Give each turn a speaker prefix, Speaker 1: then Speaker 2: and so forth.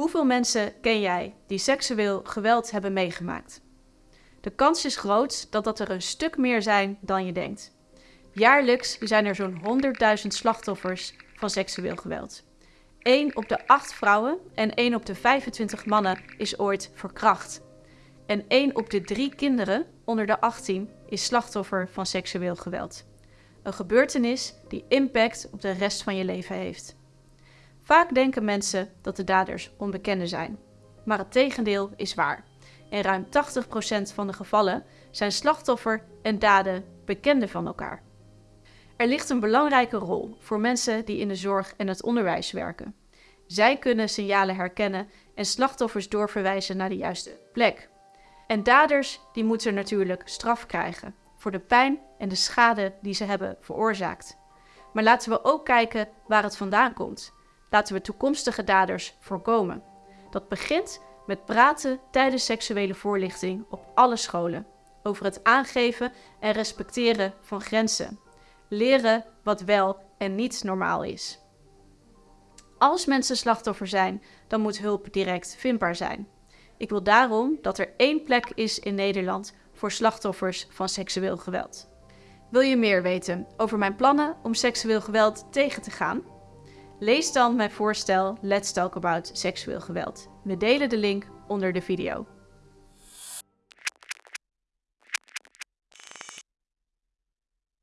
Speaker 1: Hoeveel mensen ken jij die seksueel geweld hebben meegemaakt? De kans is groot dat dat er een stuk meer zijn dan je denkt. Jaarlijks zijn er zo'n 100.000 slachtoffers van seksueel geweld. 1 op de 8 vrouwen en 1 op de 25 mannen is ooit verkracht. En 1 op de 3 kinderen onder de 18 is slachtoffer van seksueel geweld. Een gebeurtenis die impact op de rest van je leven heeft. Vaak denken mensen dat de daders onbekenden zijn. Maar het tegendeel is waar. In ruim 80% van de gevallen zijn slachtoffer en daden bekenden van elkaar. Er ligt een belangrijke rol voor mensen die in de zorg en het onderwijs werken. Zij kunnen signalen herkennen en slachtoffers doorverwijzen naar de juiste plek. En daders die moeten natuurlijk straf krijgen voor de pijn en de schade die ze hebben veroorzaakt. Maar laten we ook kijken waar het vandaan komt. Laten we toekomstige daders voorkomen. Dat begint met praten tijdens seksuele voorlichting op alle scholen. Over het aangeven en respecteren van grenzen. Leren wat wel en niet normaal is. Als mensen slachtoffer zijn, dan moet hulp direct vindbaar zijn. Ik wil daarom dat er één plek is in Nederland voor slachtoffers van seksueel geweld. Wil je meer weten over mijn plannen om seksueel geweld tegen te gaan? Lees dan mijn voorstel Let's Talk About seksueel geweld. We delen de link onder de video.